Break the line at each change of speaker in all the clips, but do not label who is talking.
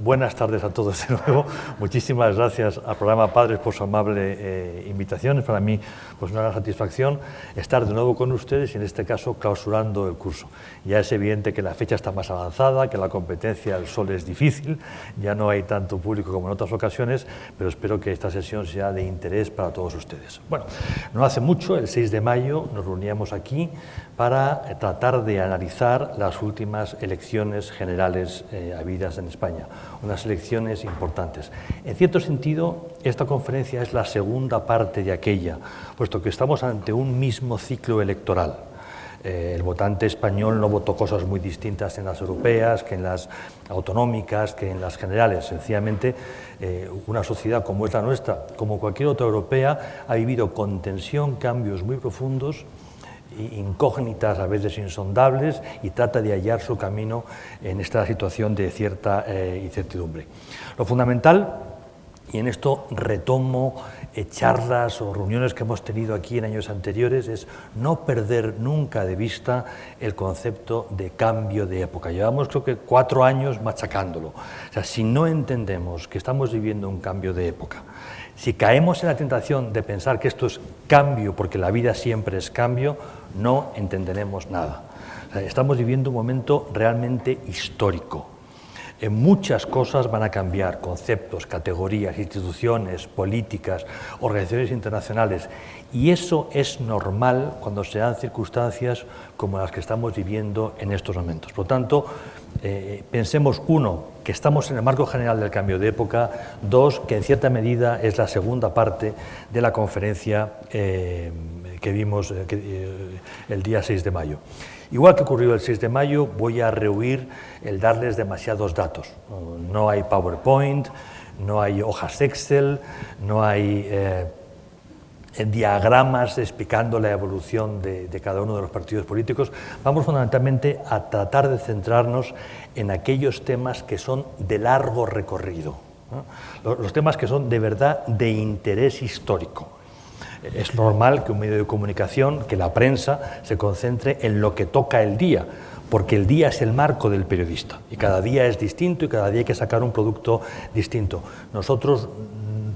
Buenas tardes a todos de nuevo. Muchísimas gracias al programa Padres por su amable eh, invitación. Es para mí pues, una gran satisfacción estar de nuevo con ustedes y en este caso clausurando el curso. Ya es evidente que la fecha está más avanzada, que la competencia del sol es difícil, ya no hay tanto público como en otras ocasiones, pero espero que esta sesión sea de interés para todos ustedes. Bueno, no hace mucho, el 6 de mayo, nos reuníamos aquí para tratar de analizar las últimas elecciones generales eh, habidas en España unas elecciones importantes. En cierto sentido, esta conferencia es la segunda parte de aquella, puesto que estamos ante un mismo ciclo electoral. Eh, el votante español no votó cosas muy distintas en las europeas, que en las autonómicas, que en las generales. Sencillamente, eh, una sociedad como es la nuestra, como cualquier otra europea, ha vivido con tensión cambios muy profundos incógnitas, a veces insondables, y trata de hallar su camino en esta situación de cierta eh, incertidumbre. Lo fundamental, y en esto retomo eh, charlas o reuniones que hemos tenido aquí en años anteriores, es no perder nunca de vista el concepto de cambio de época. Llevamos creo que cuatro años machacándolo. O sea, si no entendemos que estamos viviendo un cambio de época, si caemos en la tentación de pensar que esto es cambio, porque la vida siempre es cambio, no entenderemos nada. estamos viviendo un momento realmente histórico. En muchas cosas van a cambiar, conceptos, categorías, instituciones, políticas, organizaciones internacionales, y eso es normal cuando se dan circunstancias como las que estamos viviendo en estos momentos. Por lo tanto, eh, pensemos, uno, que estamos en el marco general del cambio de época, dos, que en cierta medida es la segunda parte de la conferencia eh, que vimos eh, el día 6 de mayo. Igual que ocurrió el 6 de mayo, voy a rehuir el darles demasiados datos. No hay PowerPoint, no hay hojas Excel, no hay diagramas explicando la evolución de, cada uno de los partidos políticos, vamos fundamentalmente a tratar de centrarnos en aquellos temas que son de largo recorrido, los, temas que son de verdad de interés histórico. Es normal que un medio de comunicación, que la prensa, se concentre en lo que toca el día, porque el día es el marco del periodista y cada día es distinto y cada día hay que sacar un producto distinto. Nosotros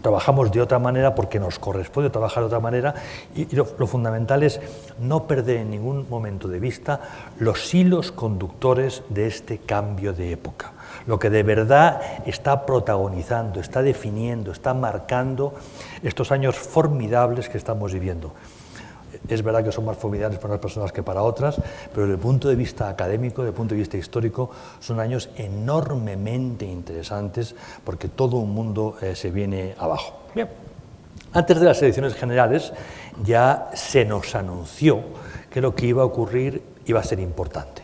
trabajamos de otra manera porque nos corresponde trabajar de otra manera y, lo, fundamental es no perder en ningún momento de vista los hilos conductores de este cambio de época. Lo que de verdad está protagonizando, está definiendo, está marcando estos años formidables que estamos viviendo. Es verdad que son más formidables para unas personas que para otras, pero desde el punto de vista académico, desde el punto de vista histórico, son años enormemente interesantes porque todo un mundo eh, se viene abajo. Bien. Antes de las elecciones generales ya se nos anunció que lo que iba a ocurrir iba a ser importante.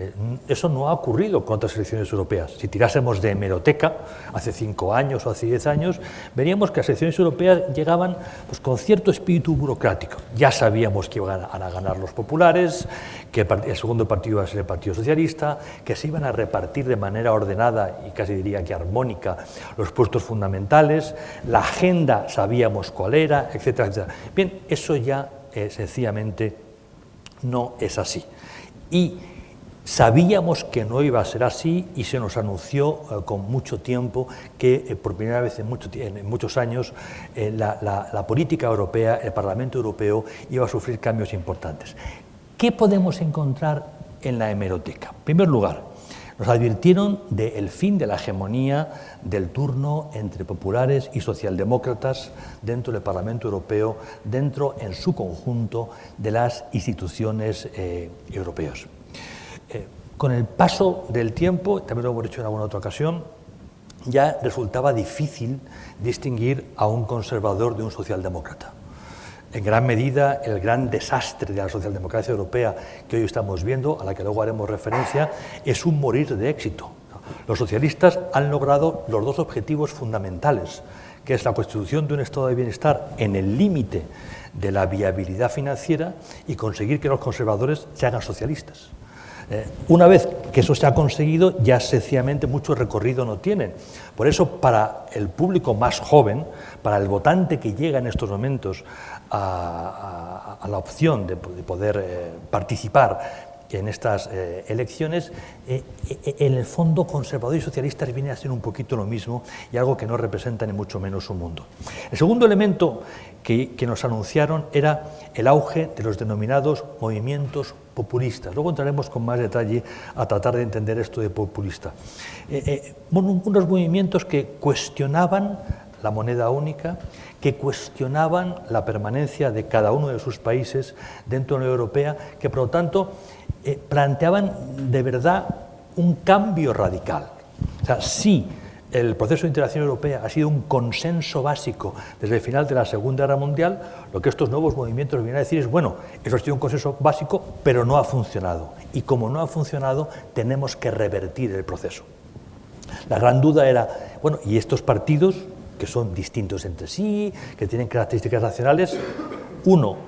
Eh, eso no ha ocurrido con otras elecciones europeas. Si tirásemos de hemeroteca, hace cinco años o hace diez años, veríamos que las elecciones europeas llegaban pues, con cierto espíritu burocrático. Ya sabíamos que iban a ganar los populares, que el segundo partido iba a ser el Partido Socialista, que se iban a repartir de manera ordenada y casi diría que armónica los puestos fundamentales, la agenda sabíamos cuál era, etcétera, etcétera. Bien, eso ya eh, sencillamente no es así. Y Sabíamos que no iba a ser así y se nos anunció eh, con mucho tiempo que eh, por primera vez en, muchos años eh, la, política europea, el Parlamento Europeo iba a sufrir cambios importantes. ¿Qué podemos encontrar en la hemeroteca? En primer lugar, nos advirtieron del fin de la hegemonía del turno entre populares y socialdemócratas dentro del Parlamento Europeo, dentro en su conjunto de las instituciones europeas. Con el paso del tiempo, también lo hemos dicho en alguna otra ocasión, ya resultaba difícil distinguir a un conservador de un socialdemócrata. En gran medida, el gran desastre de la socialdemocracia europea que hoy estamos viendo, a la que luego haremos referencia, es un morir de éxito. Los socialistas han logrado los dos objetivos fundamentales, que es la constitución de un estado de bienestar en el límite de la viabilidad financiera y conseguir que los conservadores se hagan socialistas. Eh, una vez que eso se ha conseguido, ya sencillamente mucho recorrido no tienen. Por eso, para el público más joven, para el votante que llega en estos momentos a, la opción de, poder eh, participar en estas eh, elecciones, eh, eh, en el fondo conservadores y socialistas vienen a ser un poquito lo mismo y algo que no representa ni mucho menos su mundo. El segundo elemento que, que, nos anunciaron era el auge de los denominados movimientos populistas. Luego entraremos con más detalle a tratar de entender esto de populista. unos movimientos que cuestionaban la moneda única, que cuestionaban la permanencia de cada uno de sus países dentro de la Unión Europea, que por lo tanto eh, planteaban de verdad un cambio radical. O sea, sí, el proceso de integración europea ha sido un consenso básico desde el final de la Segunda Guerra Mundial, lo que estos nuevos movimientos vienen a decir es, bueno, eso ha sido un consenso básico, pero no ha funcionado. Y como no ha funcionado, tenemos que revertir el proceso. La gran duda era, bueno, ¿y estos partidos que son distintos entre sí, que tienen características nacionales, uno,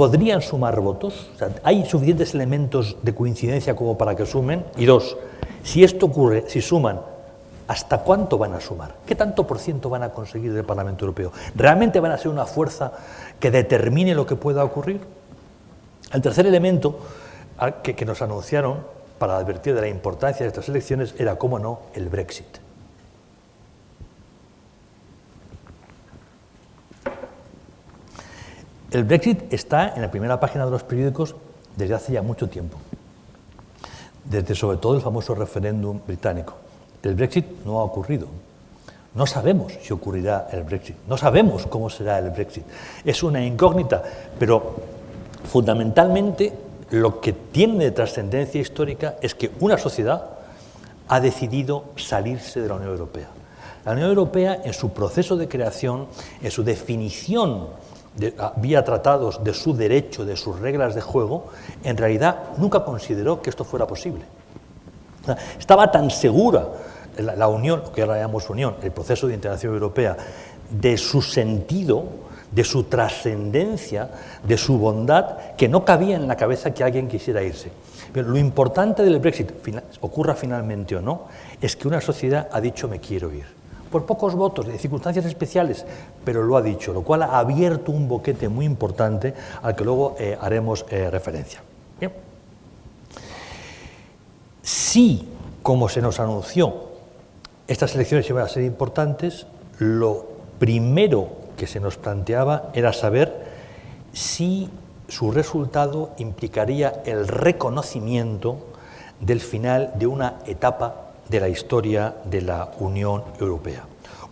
¿podrían sumar votos? ¿Hay suficientes elementos de coincidencia como para que sumen? Y dos, si esto ocurre, si suman, ¿hasta cuánto van a sumar? ¿Qué tanto por ciento van a conseguir del Parlamento Europeo? ¿Realmente van a ser una fuerza que determine lo que pueda ocurrir? El tercer elemento que, que nos anunciaron para advertir de la importancia de estas elecciones era, cómo no, el Brexit. El Brexit está en la primera página de los periódicos desde hace ya mucho tiempo, desde sobre todo el famoso referéndum británico. El Brexit no ha ocurrido. No sabemos si ocurrirá el Brexit, no sabemos cómo será el Brexit. Es una incógnita, pero fundamentalmente lo que tiene de trascendencia histórica es que una sociedad ha decidido salirse de la Unión Europea. La Unión Europea, en su proceso de creación, en su definición vía tratados de su derecho, de sus reglas de juego, en realidad nunca consideró que esto fuera posible. estaba tan segura la, Unión, lo que ahora llamamos Unión, el proceso de integración europea, de su sentido, de su trascendencia, de su bondad, que no cabía en la cabeza que alguien quisiera irse. Pero lo importante del Brexit, ocurra finalmente o no, es que una sociedad ha dicho me quiero ir por pocos votos, de circunstancias especiales, pero lo ha dicho, lo cual ha abierto un boquete muy importante al que luego eh, haremos eh, referencia. Si, como se nos anunció, estas elecciones iban a ser importantes, lo primero que se nos planteaba era saber si su resultado implicaría el reconocimiento del final de una etapa de la historia de la Unión Europea.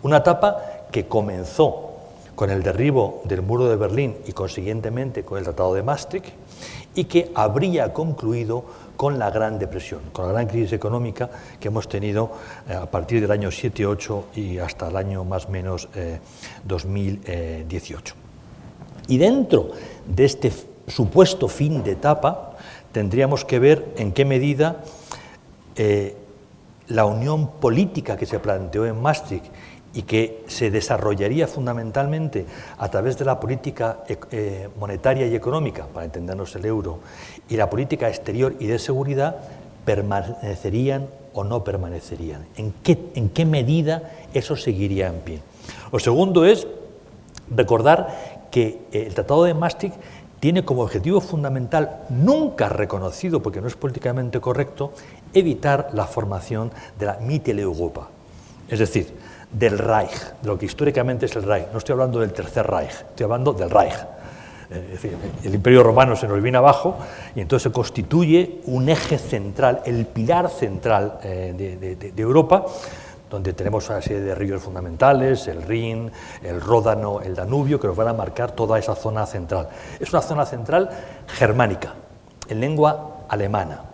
Una etapa que comenzó con el derribo del muro de Berlín y consiguientemente con el Tratado de Maastricht y que habría concluido con la Gran Depresión, con la gran crisis económica que hemos tenido eh, a partir del año 7-8 y hasta el año más o menos 2018. Eh, y dentro de este supuesto fin de etapa tendríamos que ver en qué medida eh, la unión política que se planteó en Maastricht y que se desarrollaría fundamentalmente a través de la política eh, monetaria y económica, para entendernos el euro, y la política exterior y de seguridad, permanecerían o no permanecerían. ¿En qué, en qué medida eso seguiría en pie? Lo segundo es recordar que el Tratado de Maastricht tiene como objetivo fundamental, nunca reconocido porque no es políticamente correcto, evitar la formación de la Mitteleuropa, es decir, del Reich, de lo que históricamente es el Reich. No estoy hablando del Tercer Reich, estoy hablando del Reich. Decir, el Imperio Romano se nos viene abajo y entonces se constituye un eje central, el pilar central eh, de, Europa, donde tenemos una serie de ríos fundamentales, el Rin, el Ródano, el Danubio, que nos van a marcar toda esa zona central. Es una zona central germánica, en lengua alemana.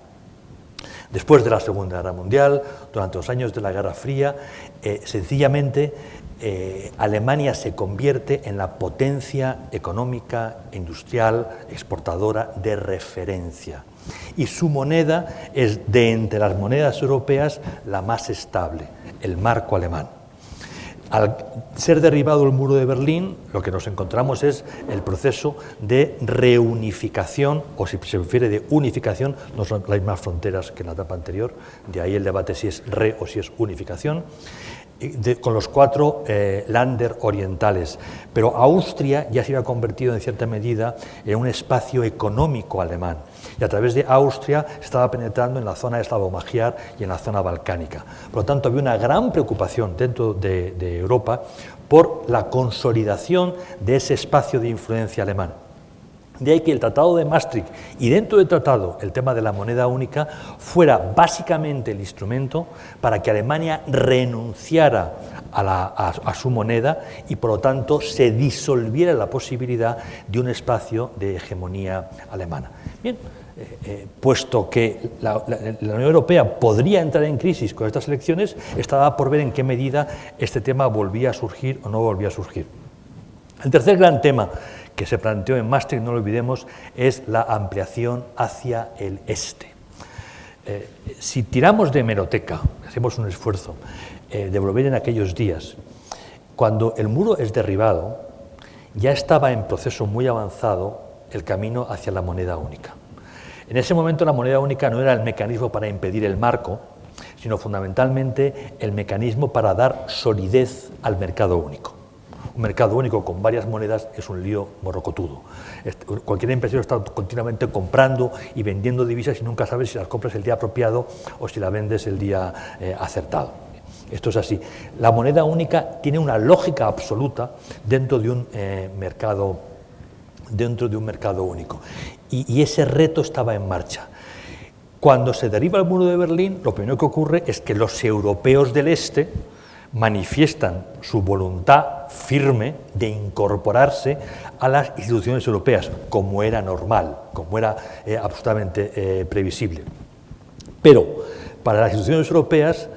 Después de la Segunda Guerra Mundial, durante los años de la Guerra Fría, eh, sencillamente eh, Alemania se convierte en la potencia económica, industrial, exportadora de referencia. Y su moneda es de entre las monedas europeas la más estable, el marco alemán. Al ser derribado el muro de Berlín, lo que nos encontramos es el proceso de reunificación, o si se refiere de unificación, no son las mismas fronteras que en la etapa anterior, de ahí el debate si es re o si es unificación, con los cuatro eh, Länder orientales, pero Austria ya se había convertido en cierta medida en un espacio económico alemán y a través de Austria estaba penetrando en la zona eslavo-magiar y en la zona balcánica. Por lo tanto, había una gran preocupación dentro de, de Europa por la consolidación de ese espacio de influencia alemán. De ahí que el Tratado de Maastricht y dentro del tratado el tema de la moneda única fuera básicamente el instrumento para que Alemania renunciara a, su moneda y por lo tanto se disolviera la posibilidad de un espacio de hegemonía alemana. Bien, eh, eh, puesto que la, Unión Europea podría entrar en crisis con estas elecciones, estaba por ver en qué medida este tema volvía a surgir o no volvía a surgir. El tercer gran tema que se planteó en Maastricht, no lo olvidemos, es la ampliación hacia el este. Eh, si tiramos de hemeroteca, hacemos un esfuerzo eh, de volver en aquellos días, cuando el muro es derribado, ya estaba en proceso muy avanzado el camino hacia la moneda única. En ese momento la moneda única no era el mecanismo para impedir el marco, sino fundamentalmente el mecanismo para dar solidez al mercado único. Un mercado único con varias monedas es un lío morrocotudo. Cualquier empresario está continuamente comprando y vendiendo divisas y nunca sabes si las compras el día apropiado o si la vendes el día eh, acertado. Esto es así. La moneda única tiene una lógica absoluta dentro de un eh, mercado dentro de un mercado único. y ese reto estaba en marcha. Cuando se derriba el muro de Berlín, lo primero que ocurre es que los europeos del este, manifiestan su voluntad firme de incorporarse a las instituciones europeas, como era normal, como era eh, absolutamente eh, previsible. Pero para las instituciones europeas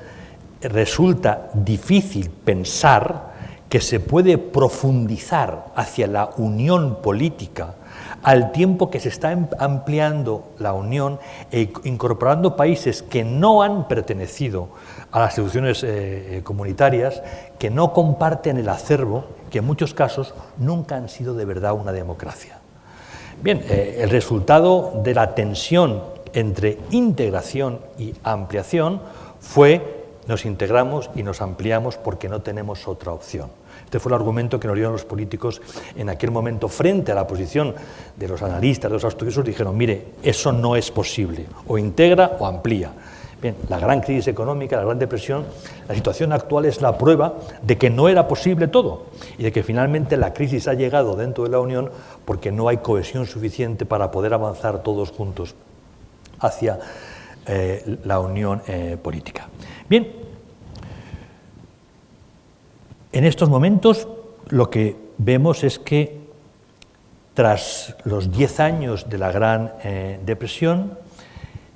resulta difícil pensar que se puede profundizar hacia la unión política al tiempo que se está em, ampliando la Unión e incorporando países que no han pertenecido a las instituciones eh, eh, comunitarias, que no comparten el acervo, que en muchos casos nunca han sido de verdad una democracia. Bien, eh, el resultado de la tensión entre integración y ampliación fue nos integramos y nos ampliamos porque no tenemos otra opción. Este fue el argumento que nos dieron los políticos en aquel momento frente a la posición de los analistas, de los estudiosos, dijeron, mire, eso no es posible, o integra o amplía. Bien, la gran crisis económica, la gran depresión, la situación actual es la prueba de que no era posible todo y de que finalmente la crisis ha llegado dentro de la Unión porque no hay cohesión suficiente para poder avanzar todos juntos hacia eh, la unión eh, política. Bien, en estos momentos lo que vemos es que tras los 10 años de la Gran eh, Depresión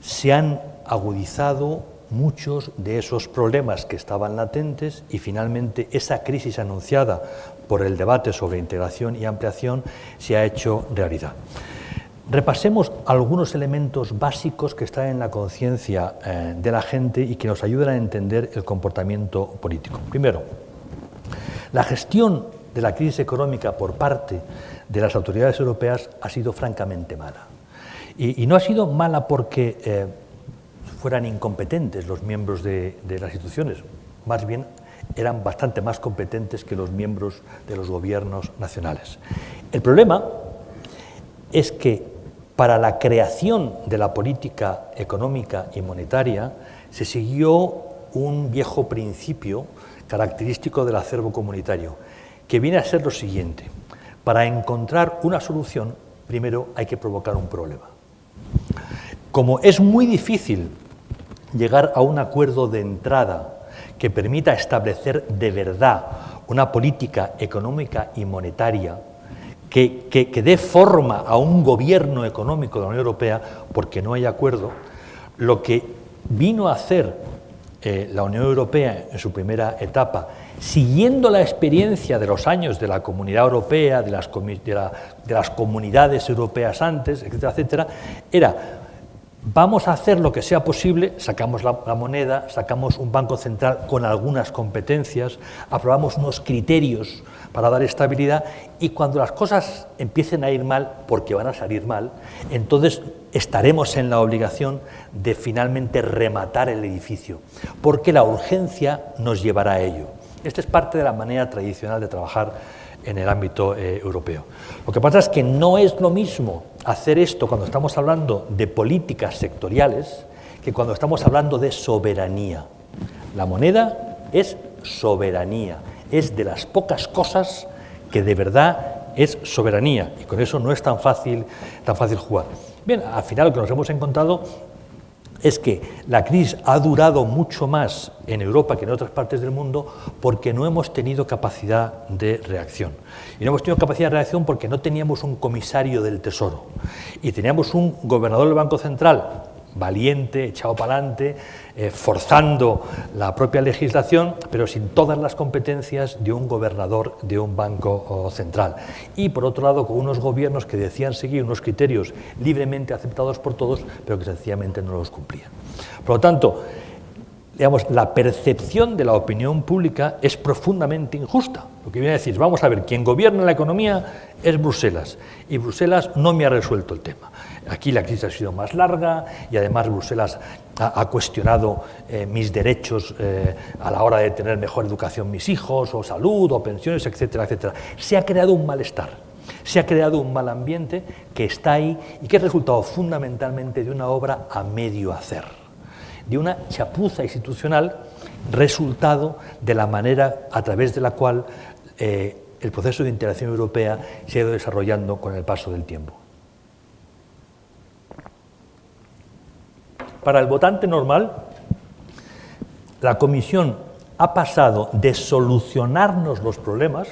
se han agudizado muchos de esos problemas que estaban latentes y finalmente esa crisis anunciada por el debate sobre integración y ampliación se ha hecho realidad. Repasemos algunos elementos básicos que están en la conciencia eh, de la gente y que nos ayudan a entender el comportamiento político. Primero, la gestión de la crisis económica por parte de las autoridades europeas ha sido francamente mala. Y, no ha sido mala porque eh, fueran incompetentes los miembros de, las instituciones, más bien eran bastante más competentes que los miembros de los gobiernos nacionales. El problema es que para la creación de la política económica y monetaria se siguió un viejo principio característico del acervo comunitario, que viene a ser lo siguiente. Para encontrar una solución, primero hay que provocar un problema. Como es muy difícil llegar a un acuerdo de entrada que permita establecer de verdad una política económica y monetaria que, que, dé forma a un gobierno económico de la Unión Europea, porque no hay acuerdo, lo que vino a hacer eh, la Unión Europea en su primera etapa, siguiendo la experiencia de los años de la Comunidad Europea, de las, de las comunidades europeas antes, etcétera, etcétera, era Vamos a hacer lo que sea posible, sacamos la, moneda, sacamos un banco central con algunas competencias, aprobamos unos criterios para dar estabilidad y cuando las cosas empiecen a ir mal, porque van a salir mal, entonces estaremos en la obligación de finalmente rematar el edificio, porque la urgencia nos llevará a ello. Esta es parte de la manera tradicional de trabajar en el ámbito eh, europeo. Lo que pasa es que no es lo mismo hacer esto cuando estamos hablando de políticas sectoriales que cuando estamos hablando de soberanía. La moneda es soberanía, es de las pocas cosas que de verdad es soberanía y con eso no es tan fácil, tan fácil jugar. Bien, al final lo que nos hemos encontrado es que la crisis ha durado mucho más en Europa que en otras partes del mundo porque no hemos tenido capacidad de reacción. Y no hemos tenido capacidad de reacción porque no teníamos un comisario del Tesoro y teníamos un gobernador del Banco Central valiente, echado para adelante, eh, forzando la propia legislación, pero sin todas las competencias de un gobernador de un banco central. Y por otro lado, con unos gobiernos que decían seguir unos criterios libremente aceptados por todos, pero que sencillamente no los cumplían. Por lo tanto, digamos, la percepción de la opinión pública es profundamente injusta. Lo que viene a decir, vamos a ver, quien gobierna la economía es Bruselas, y Bruselas no me ha resuelto el tema. Aquí la crisis ha sido más larga y además Bruselas ha, cuestionado eh, mis derechos eh, a la hora de tener mejor educación mis hijos, o salud, o pensiones, etcétera, etcétera. Se ha creado un malestar, se ha creado un mal ambiente que está ahí y que es resultado fundamentalmente de una obra a medio hacer, de una chapuza institucional resultado de la manera a través de la cual eh, el proceso de integración europea se ha ido desarrollando con el paso del tiempo. Para el votante normal, la Comisión ha pasado de solucionarnos los problemas,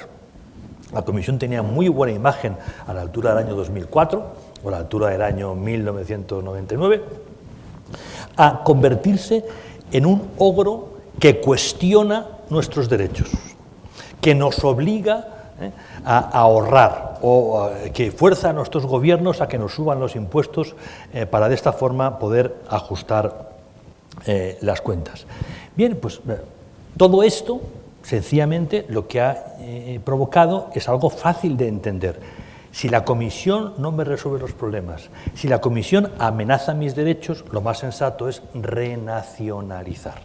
la Comisión tenía muy buena imagen a la altura del año 2004 o a la altura del año 1999, a convertirse en un ogro que cuestiona nuestros derechos, que nos obliga ¿eh? a, ahorrar o que fuerza a nuestros gobiernos a que nos suban los impuestos eh, para de esta forma poder ajustar eh, las cuentas. Bien, pues todo esto sencillamente lo que ha provocado es algo fácil de entender. Si la Comisión no me resuelve los problemas, si la Comisión amenaza mis derechos, lo más sensato es renacionalizar.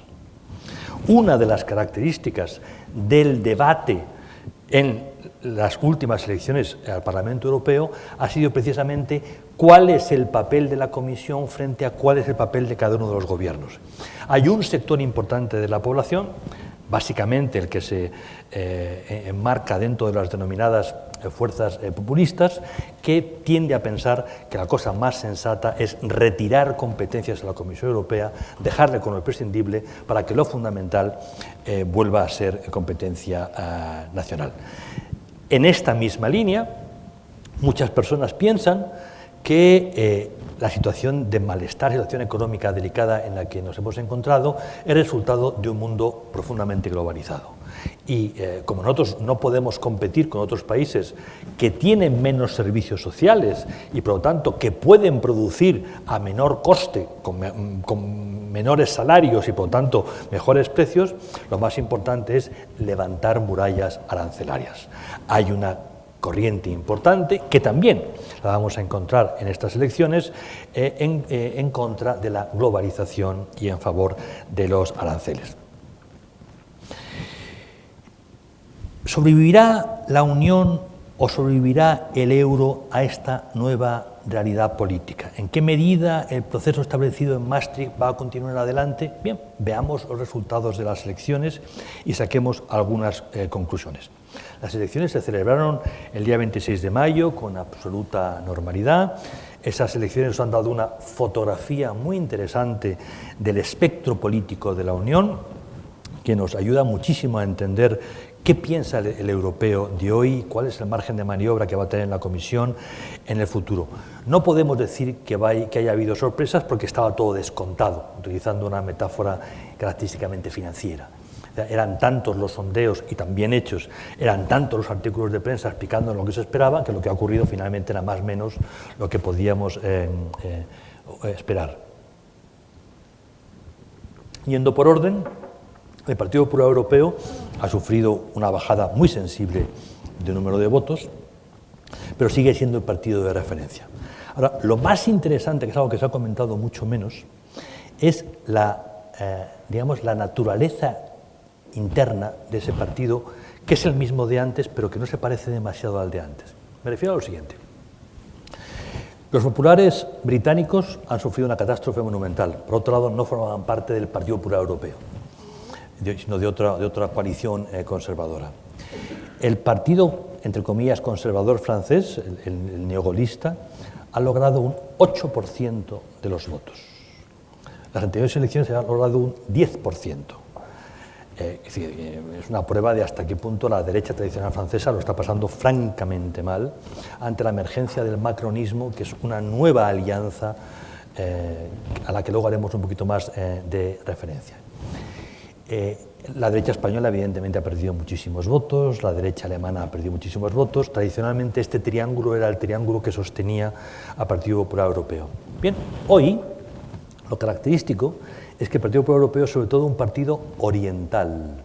Una de las características del debate en las últimas elecciones al Parlamento Europeo ha sido precisamente cuál es el papel de la Comisión frente a cuál es el papel de cada uno de los gobiernos. Hay un sector importante de la población, básicamente el que se eh, enmarca dentro de las denominadas eh, fuerzas eh, populistas, que tiende a pensar que la cosa más sensata es retirar competencias a la Comisión Europea, dejarle con lo prescindible para que lo fundamental vuelva a ser competencia nacional. En esta misma línea, muchas personas piensan que eh, la situación de malestar, situación económica delicada en la que nos hemos encontrado es resultado de un mundo profundamente globalizado. Y eh, como nosotros no podemos competir con otros países que tienen menos servicios sociales y por lo tanto que pueden producir a menor coste, con, con menores salarios y por tanto mejores precios, lo más importante es levantar murallas arancelarias. Hay una corriente importante que también la vamos a encontrar en estas elecciones eh, eh, en, contra de la globalización y en favor de los aranceles. ¿Sobrevivirá la Unión o sobrevivirá el euro a esta nueva realidad política? ¿En qué medida el proceso establecido en Maastricht va a continuar adelante? Bien, veamos los resultados de las elecciones y saquemos algunas eh, conclusiones. Las elecciones se celebraron el día 26 de mayo con absoluta normalidad. Esas elecciones nos han dado una fotografía muy interesante del espectro político de la Unión, que nos ayuda muchísimo a entender qué piensa el, europeo de hoy, cuál es el margen de maniobra que va a tener la Comisión en el futuro. No podemos decir que, haya habido sorpresas porque estaba todo descontado, utilizando una metáfora característicamente financiera eran tantos los sondeos y también hechos, eran tantos los artículos de prensa explicando lo que se esperaba, que lo que ha ocurrido finalmente era más o menos lo que podíamos eh, eh, esperar. Yendo por orden, el Partido Popular Europeo ha sufrido una bajada muy sensible de número de votos, pero sigue siendo el partido de referencia. Ahora, lo más interesante, que es algo que se ha comentado mucho menos, es la, eh, digamos, la naturaleza interna de ese partido, que es el mismo de antes, pero que no se parece demasiado al de antes. Me refiero a lo siguiente. Los populares británicos han sufrido una catástrofe monumental. Por otro lado, no formaban parte del Partido Popular Europeo, sino de otra, de otra coalición eh, conservadora. El partido, entre comillas, conservador francés, el, el neogolista, ha logrado un 8% de los votos. Las anteriores elecciones se han logrado un 10%. Eh, es, decir, eh, es una prueba de hasta qué punto la derecha tradicional francesa lo está pasando francamente mal ante la emergencia del macronismo, que es una nueva alianza a la que luego haremos un poquito más de referencia. La derecha española evidentemente ha perdido muchísimos votos, la derecha alemana ha perdido muchísimos votos, tradicionalmente este triángulo era el triángulo que sostenía al Partido Popular Europeo. Bien, hoy lo característico es que el Partido Popular Europeo es sobre todo un partido oriental,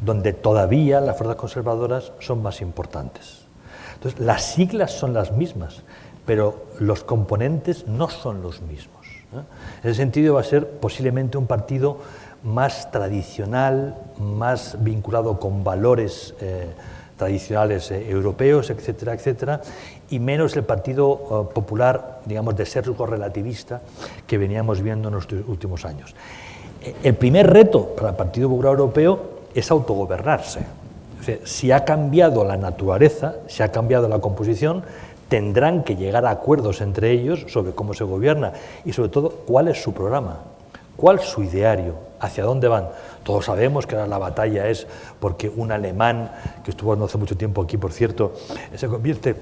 donde todavía las fuerzas conservadoras son más importantes. Entonces, las siglas son las mismas, pero los componentes no son los mismos. En ese sentido va a ser posiblemente un partido más tradicional, más vinculado con valores eh, tradicionales eh, europeos, etcétera, etcétera, y menos el Partido eh, Popular, digamos, de sesgo relativista que veníamos viendo en los últimos años. El primer reto para el Partido Popular Europeo es autogobernarse. si ha cambiado la naturaleza, si ha cambiado la composición, tendrán que llegar a acuerdos entre ellos sobre cómo se gobierna y sobre todo cuál es su programa, cuál su ideario, hacia dónde van. Todos sabemos que ahora la batalla es porque un alemán, que estuvo hace mucho tiempo aquí, por cierto, se convierte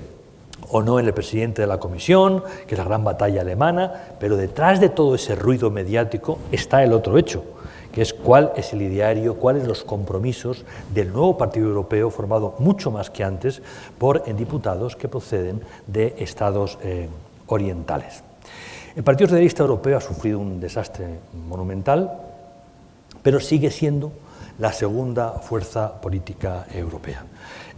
o no en el presidente de la comisión, que es la gran batalla alemana, pero detrás de todo ese ruido mediático está el otro hecho, que es cuál es el ideario, cuáles los compromisos del nuevo Partido Europeo formado mucho más que antes por diputados que proceden de estados eh, orientales. El Partido Socialista Europeo ha sufrido un desastre monumental, pero sigue siendo la segunda fuerza política europea.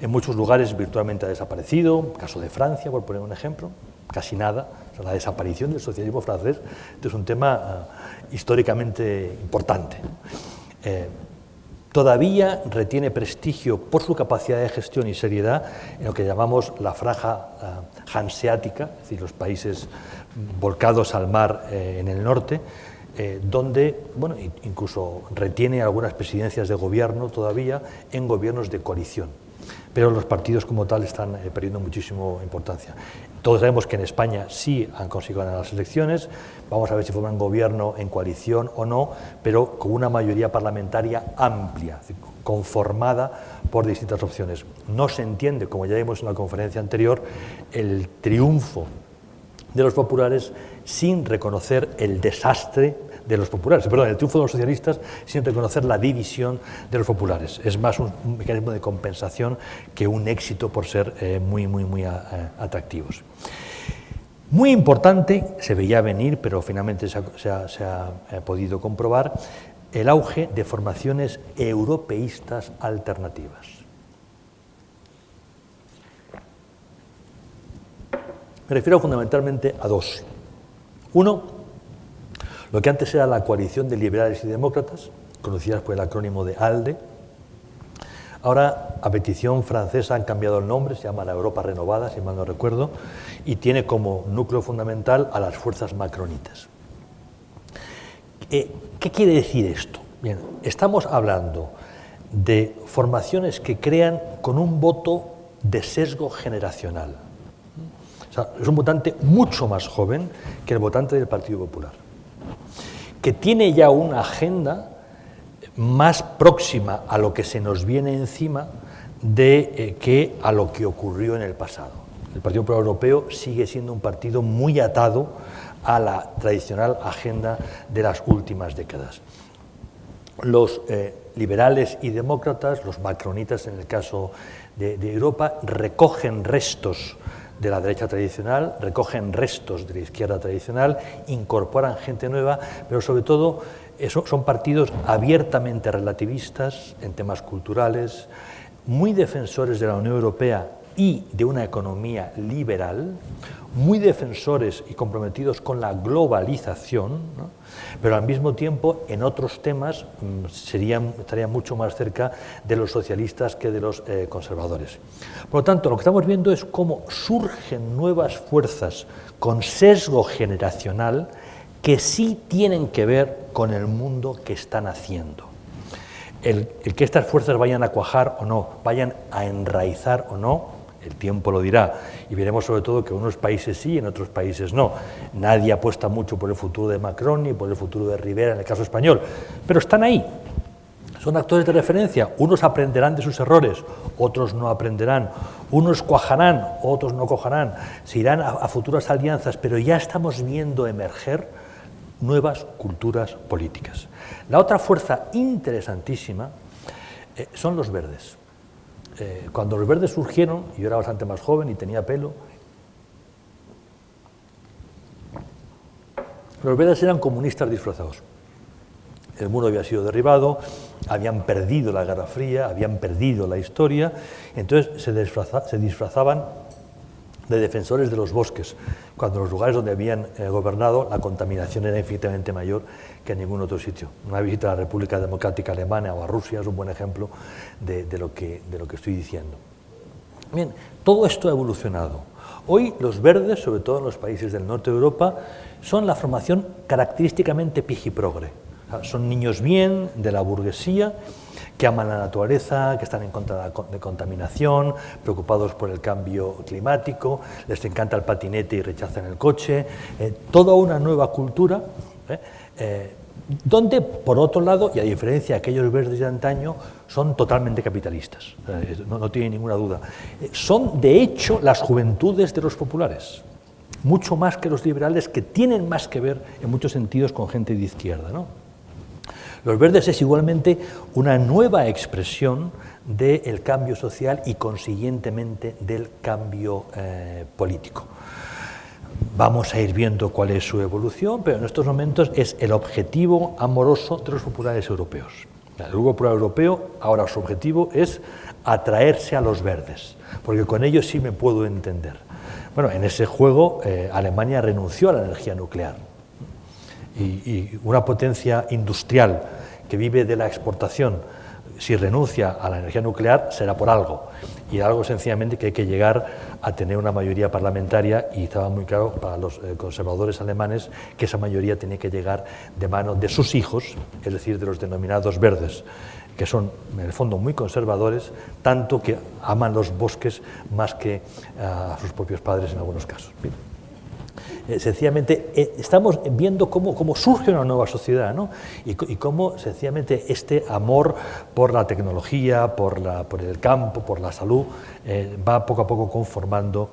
En muchos lugares virtualmente ha desaparecido, caso de Francia, por poner un ejemplo, casi nada. la desaparición del socialismo francés es un tema ah, históricamente importante. Eh, todavía retiene prestigio por su capacidad de gestión y seriedad en lo que llamamos la franja ah, hanseática, es decir, los países volcados al mar eh, en el norte, eh, donde bueno, incluso retiene algunas presidencias de gobierno todavía en gobiernos de coalición. Pero los partidos como tal están eh, perdiendo muchísimo importancia. Todos sabemos que en España sí han conseguido ganar las elecciones, vamos a ver si forman gobierno en coalición o no, pero con una mayoría parlamentaria amplia, conformada por distintas opciones. No se entiende, como ya vimos en la conferencia anterior, el triunfo de los populares sin reconocer el desastre de los populares, perdón, el triunfo de los socialistas sin reconocer la división de los populares. Es más un, mecanismo de compensación que un éxito por ser eh, muy, muy, muy atractivos. Muy importante, se veía venir, pero finalmente se ha, eh, podido comprobar, el auge de formaciones europeístas alternativas. Me refiero fundamentalmente a dos. Uno, lo que antes era la coalición de liberales y demócratas, conocidas por el acrónimo de ALDE, ahora a petición francesa han cambiado el nombre, se llama la Europa Renovada, si mal no recuerdo, y tiene como núcleo fundamental a las fuerzas macronitas. Eh, ¿Qué quiere decir esto? Estamos hablando de formaciones que crean con un voto de sesgo generacional es un votante mucho más joven que el votante del Partido Popular, que tiene ya una agenda más próxima a lo que se nos viene encima de eh, que a lo que ocurrió en el pasado. El Partido Popular Europeo sigue siendo un partido muy atado a la tradicional agenda de las últimas décadas. Los eh, liberales y demócratas, los macronitas en el caso de Europa, recogen restos de la derecha tradicional, recogen restos de la izquierda tradicional, incorporan gente nueva, pero sobre todo son partidos abiertamente relativistas en temas culturales, muy defensores de la Unión Europea y de una economía liberal, muy defensores y comprometidos con la globalización, pero al mismo tiempo en otros temas mm, serían, estarían mucho más cerca de los socialistas que de los eh, conservadores. Por lo tanto, lo que estamos viendo es cómo surgen nuevas fuerzas con sesgo generacional que sí tienen que ver con el mundo que están haciendo. El, el que estas fuerzas vayan a cuajar o no, vayan a enraizar o no, el tiempo lo dirá, y veremos sobre todo que en unos países sí y en otros países no. Nadie apuesta mucho por el futuro de Macron ni por el futuro de Rivera en el caso español, pero están ahí. Son actores de referencia, unos aprenderán de sus errores, otros no aprenderán, unos cuajarán, otros no cojarán, se irán a, futuras alianzas, pero ya estamos viendo emerger nuevas culturas políticas. La otra fuerza interesantísima eh, son los verdes. Eh, cuando los verdes surgieron, yo era bastante más joven y tenía pelo, los verdes eran comunistas disfrazados. El muro había sido derribado, habían perdido la Guerra Fría, habían perdido la historia, entonces se, disfrazaban de defensores de los bosques, cuando en los lugares donde habían eh, gobernado la contaminación era infinitamente mayor que en ningún otro sitio. Una visita a la República Democrática Alemana o a Rusia es un buen ejemplo de, lo, que, de lo que estoy diciendo. Bien, todo esto ha evolucionado. Hoy los verdes, sobre todo en los países del norte de Europa, son la formación característicamente pijiprogre. son niños bien de la burguesía que aman la naturaleza, que están en contra de contaminación, preocupados por el cambio climático, les encanta el patinete y rechazan el coche, eh, toda una nueva cultura, donde, por otro lado, y a diferencia de aquellos verdes de antaño, son totalmente capitalistas, no, tienen ninguna duda. son, de hecho, las juventudes de los populares, mucho más que los liberales, que tienen más que ver, en muchos sentidos, con gente de izquierda. ¿no? Los verdes es igualmente una nueva expresión del cambio social y consiguientemente del cambio eh, político. Vamos a ir viendo cuál es su evolución, pero en estos momentos es el objetivo amoroso de los populares europeos. El Grupo Popular Europeo ahora su objetivo es atraerse a los verdes, porque con ellos sí me puedo entender. Bueno, en ese juego eh, Alemania renunció a la energía nuclear, y, una potencia industrial que vive de la exportación, si renuncia a la energía nuclear, será por algo. Y algo sencillamente que hay que llegar a tener una mayoría parlamentaria, y estaba muy claro para los eh, conservadores alemanes que esa mayoría tenía que llegar de mano de sus hijos, es decir, de los denominados verdes, que son en el fondo muy conservadores, tanto que aman los bosques más que a sus propios padres en algunos casos. Eh, sencillamente eh, estamos viendo cómo, cómo, surge una nueva sociedad ¿no? y, cómo sencillamente este amor por la tecnología, por, la, por el campo, por la salud, eh, va poco a poco conformando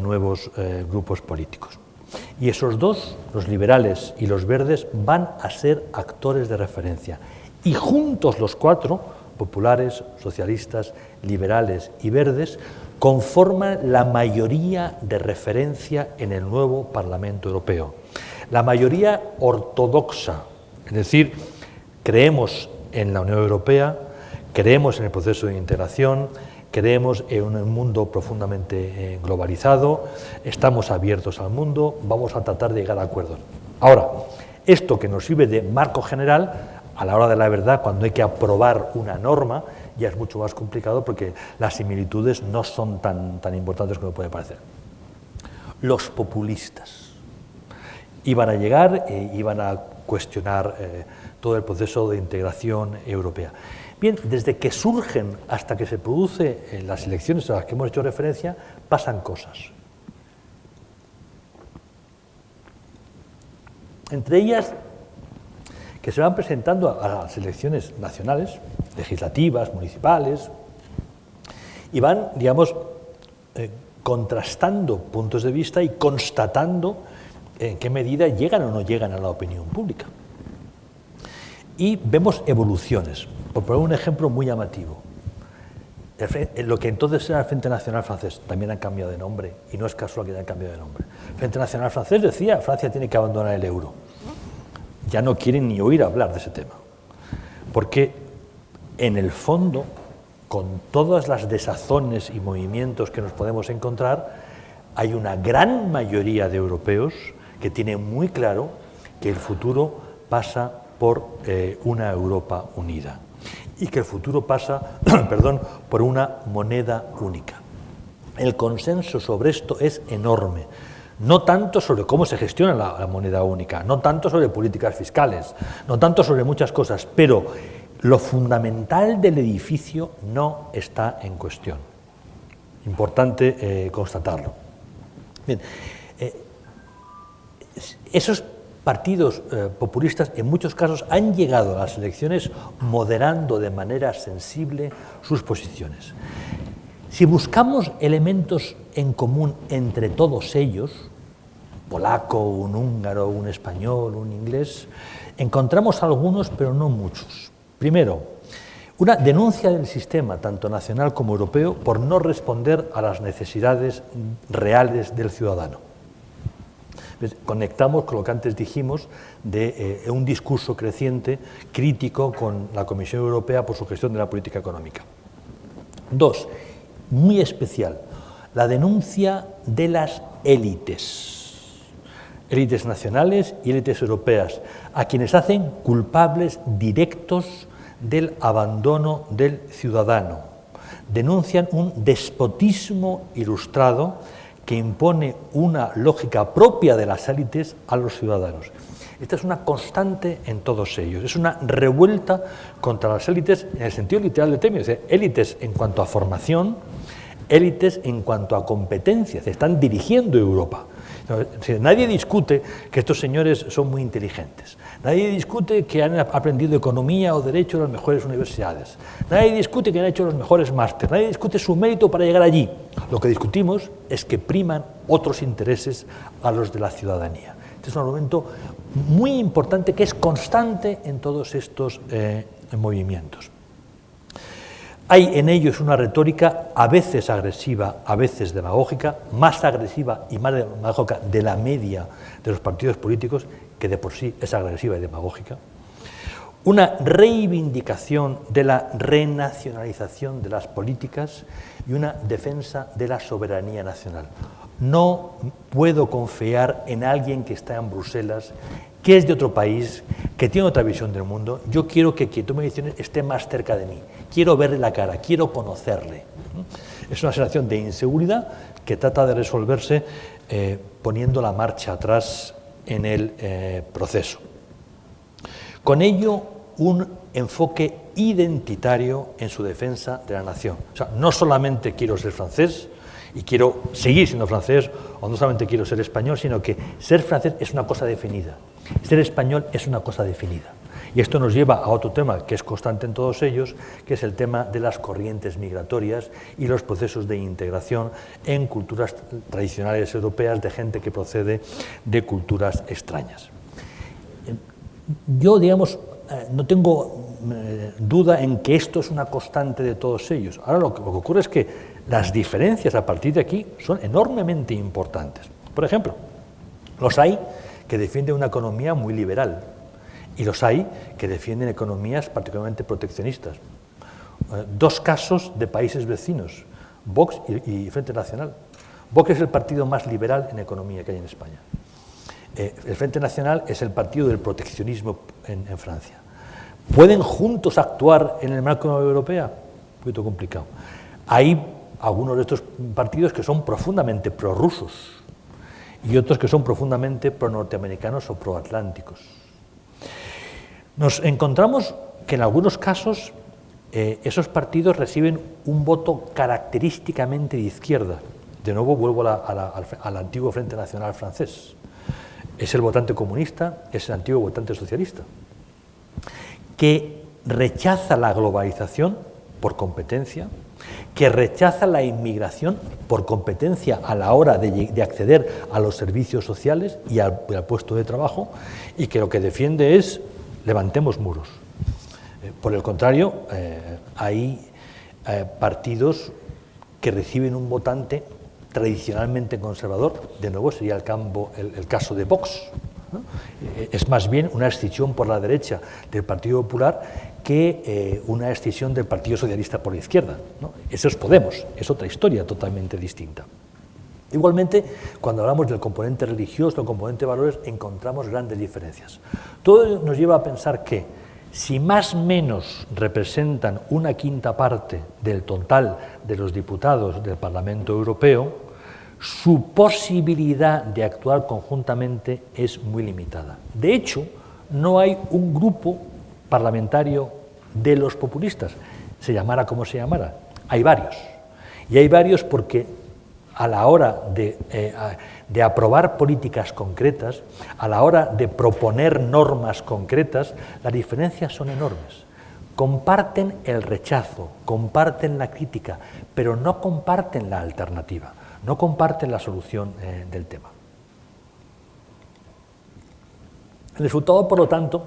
nuevos grupos políticos. Y esos dos, los liberales y los verdes, van a ser actores de referencia. Y juntos los cuatro, populares, socialistas, liberales y verdes, conforman la mayoría de referencia en el nuevo Parlamento Europeo. La mayoría ortodoxa, es decir, creemos en la Unión Europea, creemos en el proceso de integración, creemos en un mundo profundamente eh, globalizado, estamos abiertos al mundo, vamos a tratar de llegar a acuerdos. Ahora, esto que nos sirve de marco general, a la hora de la verdad, cuando hay que aprobar una norma, ya es mucho más complicado porque las similitudes no son tan, tan importantes como puede parecer. Los populistas iban a llegar e iban a cuestionar eh, todo el proceso de integración europea. Bien, desde que surgen hasta que se producen eh, las elecciones a las que hemos hecho referencia, pasan cosas. Entre ellas, que se van presentando a las elecciones nacionales, legislativas, municipales, y van, digamos, eh, contrastando puntos de vista y constatando en qué medida llegan o no llegan a la opinión pública. Y vemos evoluciones. Por poner un ejemplo muy llamativo, lo que entonces era el Frente Nacional Francés también ha cambiado de nombre y no es casual que haya cambiado de nombre. El Frente Nacional Francés decía Francia tiene que abandonar el euro. Ya no quieren ni oír hablar de ese tema. Porque en el fondo, con todas las desazones y movimientos que nos podemos encontrar, hay una gran mayoría de europeos que tienen muy claro que el futuro pasa por eh, una Europa unida y que el futuro pasa perdón, por una moneda única. El consenso sobre esto es enorme, no tanto sobre cómo se gestiona la, moneda única, no tanto sobre políticas fiscales, no tanto sobre muchas cosas, pero lo fundamental del edificio no está en cuestión. Importante eh, constatarlo. Bien, eh, esos partidos eh, populistas en muchos casos han llegado a las elecciones moderando de manera sensible sus posiciones. Si buscamos elementos en común entre todos ellos, polaco, un húngaro, un español, un inglés, encontramos algunos pero no muchos. Primero, una denuncia del sistema, tanto nacional como europeo, por no responder a las necesidades reales del ciudadano conectamos con lo que antes dijimos de eh, un discurso creciente crítico con la Comisión Europea por su gestión de la política económica. Dos, muy especial, la denuncia de las élites, élites nacionales y élites europeas, a quienes hacen culpables directos del abandono del ciudadano. Denuncian un despotismo ilustrado que impone una lógica propia de las élites a los ciudadanos. Esta es una constante en todos ellos, es una revuelta contra las élites en el sentido literal del término, es élites en cuanto a formación, élites en cuanto a competencias, están dirigiendo Europa. Nadie discute que estos señores son muy inteligentes. Nadie discute que han aprendido economía o derecho en las mejores universidades. Nadie discute que han hecho los mejores másteres. Nadie discute su mérito para llegar allí. Lo que discutimos es que priman otros intereses a los de la ciudadanía. Este es un argumento muy importante que es constante en todos estos eh, movimientos. Hay en ellos una retórica a veces agresiva, a veces demagógica, más agresiva y más demagógica de la media de los partidos políticos, que de por sí es agresiva y demagógica. Una reivindicación de la renacionalización de las políticas y una defensa de la soberanía nacional. No puedo confiar en alguien que está en Bruselas, que es de otro país, que tiene otra visión del mundo. Yo quiero que quien tome decisiones esté más cerca de mí. Quiero verle la cara, quiero conocerle. Es una sensación de inseguridad que trata de resolverse eh, poniendo la marcha atrás en el eh, proceso. Con ello, un enfoque identitario en su defensa de la nación. O sea, no solamente quiero ser francés, y quiero seguir siendo francés, o no solamente quiero ser español, sino que ser francés es una cosa definida, ser español es una cosa definida. Y esto nos lleva a otro tema que es constante en todos ellos, que es el tema de las corrientes migratorias y los procesos de integración en culturas tradicionales europeas de gente que procede de culturas extrañas. Yo, digamos, eh, no tengo eh, duda en que esto es una constante de todos ellos. Ahora lo que ocurre es que las diferencias a partir de aquí son enormemente importantes. Por ejemplo, los hay que defienden una economía muy liberal y los hay que defienden economías particularmente proteccionistas. Eh, dos casos de países vecinos, Vox y, Frente Nacional. Vox es el partido más liberal en economía que hay en España. Eh, el Frente Nacional es el partido del proteccionismo en, Francia. ¿Pueden juntos actuar en el marco de la Unión Europea? Un poquito complicado. Hay algunos de estos partidos que son profundamente prorrusos y otros que son profundamente pro-norteamericanos o pro-atlánticos. Nos encontramos que en algunos casos eh, esos partidos reciben un voto característicamente de izquierda. De nuevo vuelvo al antiguo Frente Nacional francés. Es el votante comunista, es el antiguo votante socialista, que rechaza la globalización por competencia, que rechaza la inmigración por competencia a la hora de, acceder a los servicios sociales y al, puesto de trabajo, y que lo que defiende es levantemos muros. Eh, por el contrario, eh, hay eh, partidos que reciben un votante tradicionalmente conservador, de nuevo sería el, el, caso de Vox. Eh, es más bien una escisión por la derecha del Partido Popular que eh, una escisión del Partido Socialista por la izquierda. Eso es Podemos, es otra historia totalmente distinta. Igualmente, cuando hablamos del componente religioso, del componente de valores, encontramos grandes diferencias. Todo nos lleva a pensar que si más menos representan una quinta parte del total de los diputados del Parlamento Europeo, su posibilidad de actuar conjuntamente es muy limitada. De hecho, no hay un grupo parlamentario de los populistas, se llamara como se llamara. Hay varios. Y hay varios porque a la hora de, eh, aprobar políticas concretas, a la hora de proponer normas concretas, las diferencias son enormes. Comparten el rechazo, comparten la crítica, pero no comparten la alternativa, no comparten la solución eh, del tema. El resultado, por lo tanto,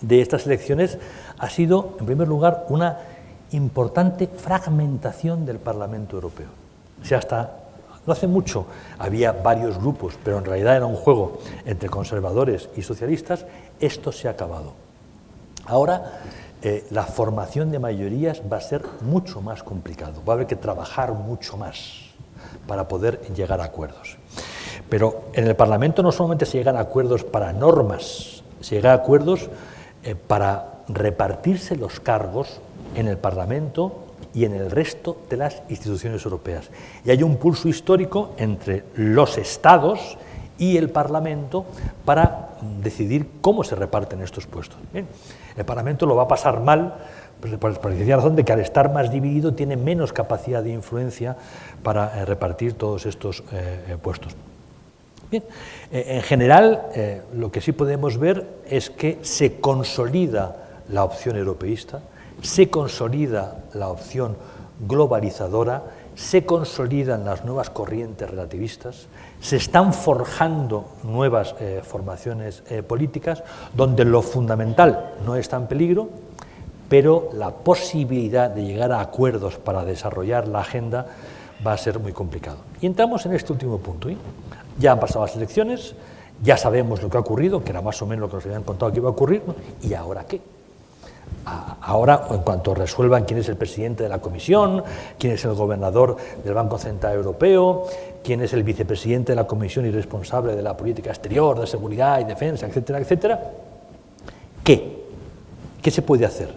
de estas elecciones ha sido, en primer lugar, una importante fragmentación del Parlamento Europeo. Si hasta no hace mucho había varios grupos, pero en realidad era un juego entre conservadores y socialistas, esto se ha acabado. Ahora eh, la formación de mayorías va a ser mucho más complicado, va a haber que trabajar mucho más para poder llegar a acuerdos. Pero en el Parlamento no solamente se llegan a acuerdos para normas, se llega a acuerdos eh, para repartirse los cargos en el Parlamento y en el resto de las instituciones europeas. Y hay un pulso histórico entre los Estados y el Parlamento para decidir cómo se reparten estos puestos. El Parlamento lo va a pasar mal por, la razón de que al estar más dividido tiene menos capacidad de influencia para eh, repartir todos estos eh, eh, puestos. Bien, en general, lo que sí podemos ver es que se consolida la opción europeísta, se consolida la opción globalizadora, se consolidan las nuevas corrientes relativistas, se están forjando nuevas formaciones políticas donde lo fundamental no está en peligro, pero la posibilidad de llegar a acuerdos para desarrollar la agenda va a ser muy complicado. Y entramos en este último punto. ¿eh? Ya han pasado las elecciones, ya sabemos lo que ha ocurrido, que era más o menos lo que nos habían contado que iba a ocurrir, ¿y ahora qué? Ahora, en cuanto resuelvan quién es el presidente de la Comisión, quién es el gobernador del Banco Central Europeo, quién es el vicepresidente de la Comisión y responsable de la política exterior, de seguridad y defensa, etcétera, etcétera, ¿qué? ¿Qué se puede hacer?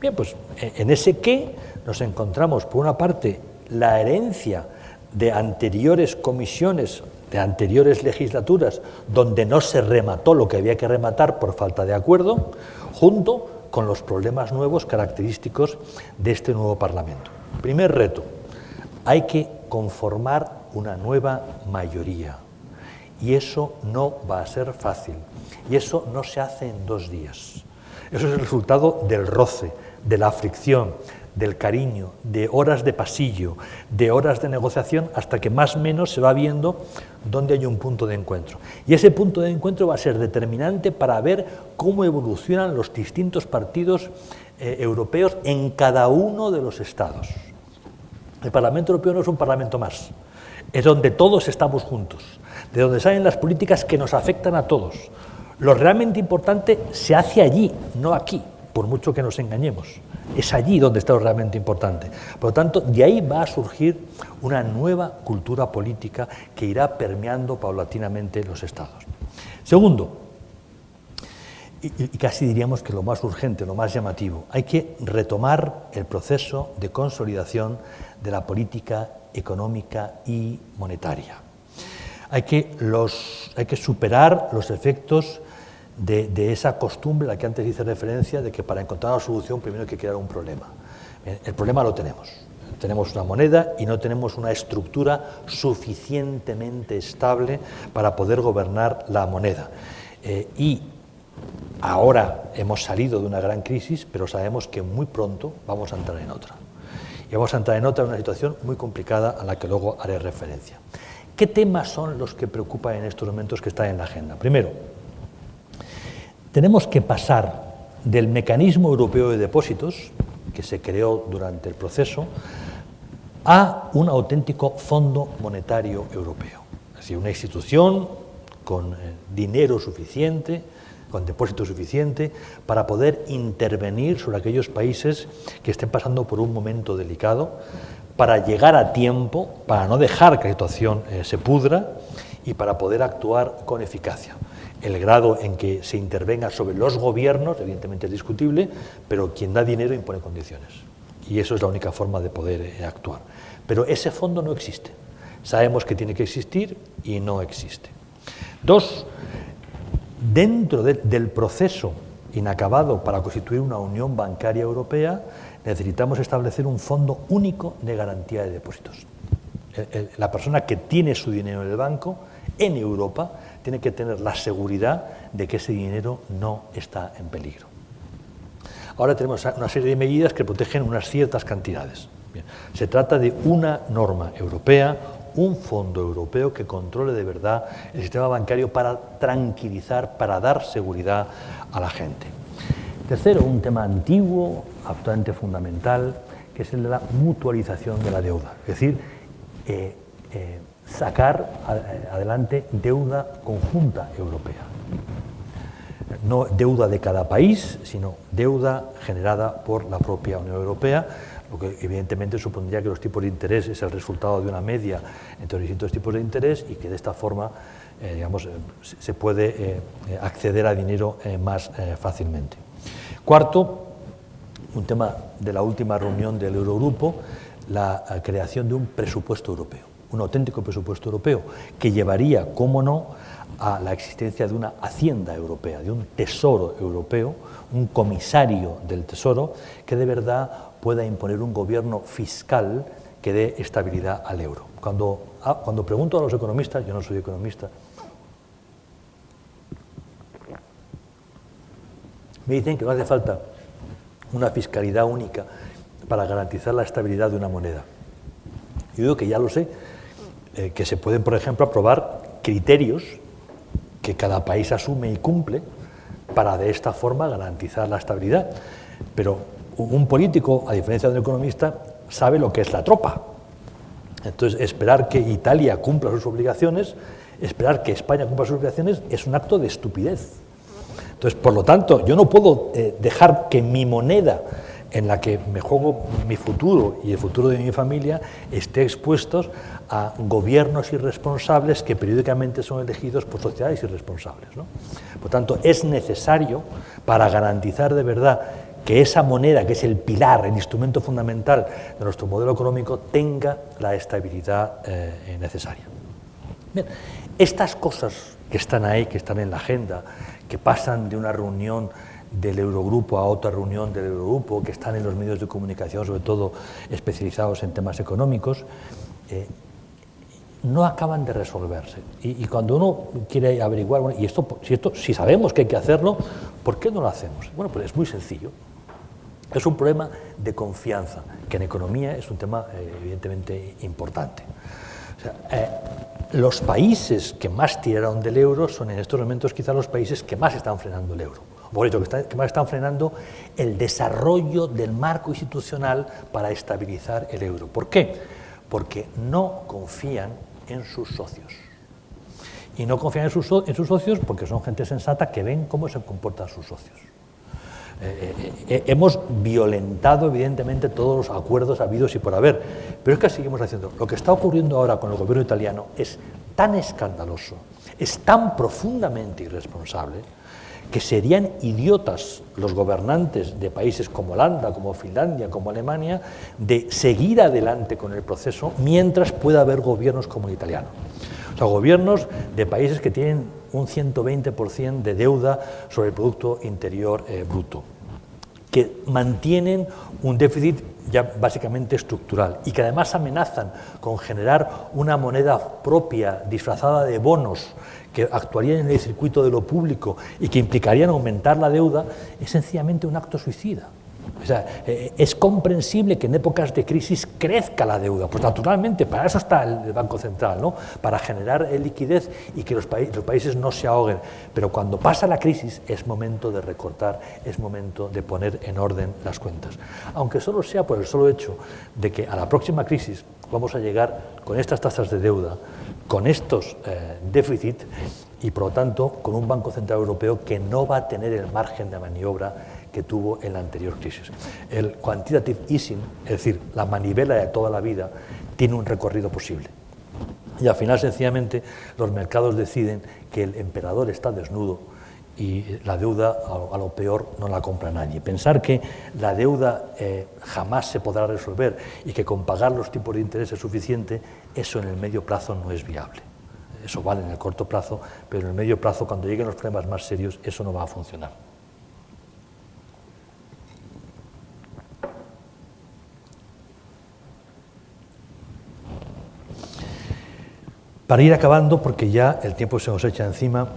Bien, pues en ese qué nos encontramos, por una parte, la herencia de anteriores comisiones, de anteriores legislaturas, donde no se remató lo que había que rematar por falta de acuerdo, junto con los problemas nuevos característicos de este nuevo Parlamento. Primer reto, hay que conformar una nueva mayoría y eso no va a ser fácil y eso no se hace en dos días. Eso es el resultado del roce, de la fricción, del cariño, de horas de pasillo, de horas de negociación, hasta que más o menos se va viendo dónde hay un punto de encuentro. Y ese punto de encuentro va a ser determinante para ver cómo evolucionan los distintos partidos eh, europeos en cada uno de los estados. El Parlamento Europeo no es un parlamento más, es donde todos estamos juntos, de donde salen las políticas que nos afectan a todos. Lo realmente importante se hace allí, no aquí, por mucho que nos engañemos. Es allí donde está lo realmente importante. Por lo tanto, de ahí va a surgir una nueva cultura política que irá permeando paulatinamente los estados. Segundo, y, casi diríamos que lo más urgente, lo más llamativo, hay que retomar el proceso de consolidación de la política económica y monetaria. Hay que, los, hay que superar los efectos de, esa costumbre a la que antes hice referencia de que para encontrar una solución primero hay que crear un problema. El problema lo tenemos. Tenemos una moneda y no tenemos una estructura suficientemente estable para poder gobernar la moneda. Eh, y ahora hemos salido de una gran crisis, pero sabemos que muy pronto vamos a entrar en otra. Y vamos a entrar en otra, una situación muy complicada a la que luego haré referencia. ¿Qué temas son los que preocupan en estos momentos que están en la agenda? Primero, tenemos que pasar del mecanismo europeo de depósitos, que se creó durante el proceso, a un auténtico Fondo Monetario Europeo. Es decir, una institución con eh, dinero suficiente, con depósito suficiente, para poder intervenir sobre aquellos países que estén pasando por un momento delicado, para llegar a tiempo, para no dejar que la situación eh, se pudra y para poder actuar con eficacia. El grado en que se intervenga sobre los gobiernos, evidentemente es discutible, pero quien da dinero impone condiciones. Y eso es la única forma de poder eh, actuar. Pero ese fondo no existe. Sabemos que tiene que existir y no existe. Dos, dentro del proceso inacabado para constituir una unión bancaria europea, necesitamos establecer un fondo único de garantía de depósitos. La persona que tiene su dinero en el banco, en Europa, tiene que tener la seguridad de que ese dinero no está en peligro. Ahora tenemos una serie de medidas que protegen unas ciertas cantidades. se trata de una norma europea, un fondo europeo que controle de verdad el sistema bancario para tranquilizar, para dar seguridad a la gente. Tercero, un tema antiguo, absolutamente fundamental, que es el de la mutualización de la deuda, es decir, eh, eh, sacar adelante deuda conjunta europea. No deuda de cada país, sino deuda generada por la propia Unión Europea, lo que evidentemente supondría que los tipos de interés es el resultado de una media entre los distintos tipos de interés y que de esta forma eh, digamos, se puede eh, acceder a dinero eh, más fácilmente. Cuarto, un tema de la última reunión del Eurogrupo, la creación de un presupuesto europeo, un auténtico presupuesto europeo, que llevaría, cómo no, a la existencia de una hacienda europea, de un tesoro europeo, un comisario del tesoro, que de verdad pueda imponer un gobierno fiscal que dé estabilidad al euro. Cuando, ah, cuando pregunto a los economistas, yo no soy economista, me dicen que no hace falta una fiscalidad única para garantizar la estabilidad de una moneda. Yo digo que ya lo sé, eh, que se pueden, por ejemplo, aprobar criterios que cada país asume y cumple para de esta forma garantizar la estabilidad. Pero un político, a diferencia de un economista, sabe lo que es la tropa. Entonces, esperar que Italia cumpla sus obligaciones, esperar que España cumpla sus obligaciones, es un acto de estupidez. Entonces, por lo tanto, yo no puedo eh, dejar que mi moneda en la que me juego mi futuro y el futuro de mi familia esté expuestos a gobiernos irresponsables que periódicamente son elegidos por sociedades irresponsables. Por tanto, es necesario, para garantizar de verdad que esa moneda, que es el pilar, el instrumento fundamental de nuestro modelo económico, tenga la estabilidad eh, necesaria. estas cosas que están ahí, que están en la agenda, que pasan de una reunión del Eurogrupo a otra reunión del Eurogrupo, que están en los medios de comunicación, sobre todo especializados en temas económicos, eh, no acaban de resolverse. Y, cuando uno quiere averiguar, y esto, si, esto, si sabemos que hay que hacerlo, ¿por qué no lo hacemos? Bueno, pues es muy sencillo. Es un problema de confianza, que en economía es un tema eh, evidentemente importante. Eh, los países que más tiraron del euro son en estos momentos quizás los países que más están frenando el euro, por que, que más están frenando el desarrollo del marco institucional para estabilizar el euro. ¿Por qué? Porque no confían en sus socios. Y no confían en sus, en sus socios porque son gente sensata que ven cómo se comportan sus socios. Eh, eh, eh, hemos violentado evidentemente todos los acuerdos habidos y por haber, pero es que seguimos haciendo. Lo que está ocurriendo ahora con el gobierno italiano es tan escandaloso, es tan profundamente irresponsable, que serían idiotas los gobernantes de países como Holanda, como Finlandia, como Alemania, de seguir adelante con el proceso mientras pueda haber gobiernos como el italiano. O sea, gobiernos de países que tienen un 120% de deuda sobre el Producto Interior eh, Bruto, que mantienen un déficit ya básicamente estructural y que además amenazan con generar una moneda propia disfrazada de bonos que actuarían en el circuito de lo público y que implicarían aumentar la deuda, es sencillamente un acto suicida. O sea, eh, es comprensible que en épocas de crisis crezca la deuda. Pues naturalmente, para eso está el Banco Central, ¿no? para generar liquidez y que los, los países no se ahoguen. Pero cuando pasa la crisis es momento de recortar, es momento de poner en orden las cuentas. Aunque solo sea por el solo hecho de que a la próxima crisis vamos a llegar con estas tasas de deuda, con estos eh, déficits y por lo tanto con un Banco Central Europeo que no va a tener el margen de maniobra que tuvo en la anterior crisis. El quantitative easing, es decir, la manivela de toda la vida, tiene un recorrido posible. Y al final, sencillamente, los mercados deciden que el emperador está desnudo y la deuda, a lo peor, no la compra nadie. Pensar que la deuda eh, jamás se podrá resolver y que con pagar los tipos de interés es suficiente, eso en el medio plazo no es viable. Eso vale en el corto plazo, pero en el medio plazo, cuando lleguen los problemas más serios, eso no va a funcionar. Para ir acabando, porque ya el tiempo se nos echa encima,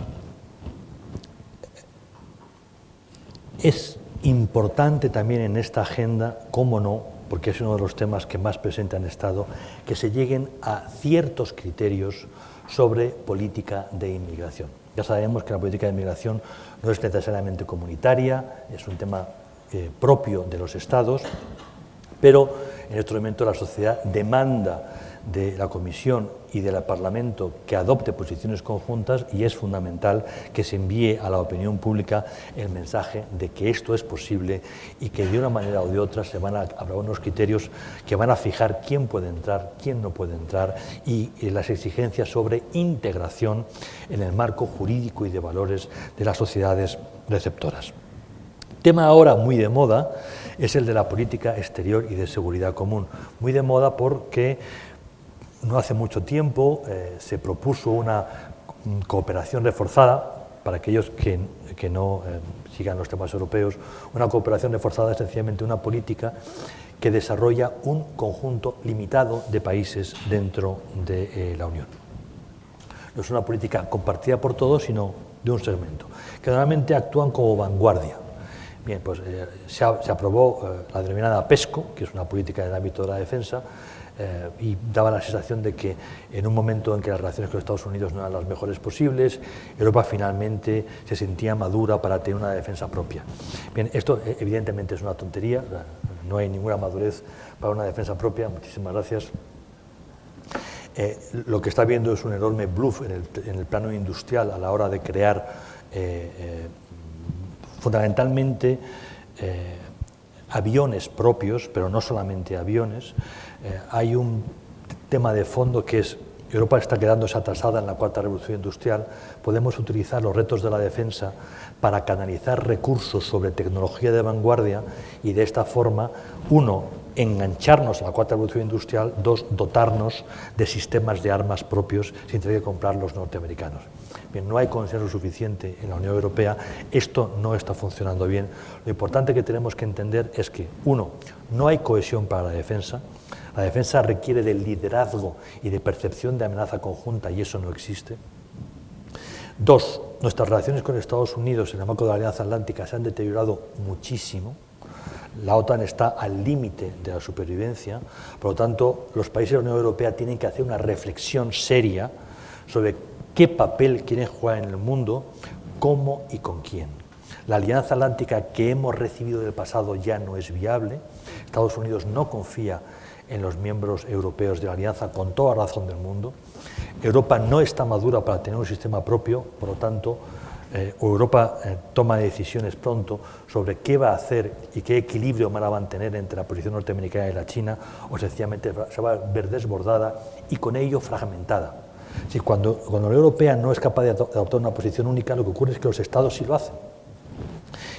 es importante también en esta agenda, cómo no, porque es uno de los temas que más presente han estado, que se lleguen a ciertos criterios sobre política de inmigración. Ya sabemos que la política de inmigración no es necesariamente comunitaria, es un tema eh, propio de los estados, pero en este momento la sociedad demanda de la Comisión y del Parlamento que adopte posiciones conjuntas y es fundamental que se envíe a la opinión pública el mensaje de que esto es posible y que de una manera o de otra se van a habrá unos criterios que van a fijar quién puede entrar, quién no puede entrar y, las exigencias sobre integración en el marco jurídico y de valores de las sociedades receptoras. Tema ahora muy de moda es el de la política exterior y de seguridad común. Muy de moda porque no hace mucho tiempo eh, se propuso una cooperación reforzada, para aquellos que, no eh, sigan los temas europeos, una cooperación reforzada es sencillamente una política que desarrolla un conjunto limitado de países dentro de eh, la Unión. No es una política compartida por todos, sino de un segmento, que normalmente actúan como vanguardia. Bien, pues se, aprobó la denominada PESCO, que es una política en el ámbito de la defensa, eh, y daba la sensación de que en un momento en que las relaciones con Estados Unidos no eran las mejores posibles, Europa finalmente se sentía madura para tener una defensa propia. Bien, esto eh, evidentemente es una tontería, no hay ninguna madurez para una defensa propia, muchísimas gracias. Eh, lo que está viendo es un enorme bluff en el, plano industrial a la hora de crear fundamentalmente aviones propios, pero no solamente aviones, eh, hay un tema de fondo que es Europa está quedándose atrasada en la cuarta revolución industrial, podemos utilizar los retos de la defensa para canalizar recursos sobre tecnología de vanguardia y de esta forma, uno, engancharnos a la cuarta revolución industrial, dos, dotarnos de sistemas de armas propios sin tener que comprar los norteamericanos. Bien, no hay consenso suficiente en la Unión Europea, esto no está funcionando bien. Lo importante que tenemos que entender es que, uno, no hay cohesión para la defensa, la defensa requiere de liderazgo y de percepción de amenaza conjunta y eso no existe. Dos, nuestras relaciones con Estados Unidos en el marco de la Alianza Atlántica se han deteriorado muchísimo. La OTAN está al límite de la supervivencia, por lo tanto, los países de la Unión Europea tienen que hacer una reflexión seria sobre qué papel quieren jugar en el mundo, cómo y con quién. La alianza atlántica que hemos recibido del pasado ya no es viable. Estados Unidos no confía en los miembros europeos de la Alianza con toda razón del mundo. Europa no está madura para tener un sistema propio, por lo tanto, eh, Europa eh, toma decisiones pronto sobre qué va a hacer y qué equilibrio van a mantener entre la posición norteamericana y la China, o sencillamente se va a ver desbordada y con ello fragmentada. Si cuando, la Unión Europea no es capaz de adoptar una posición única, lo que ocurre es que los estados sí lo hacen.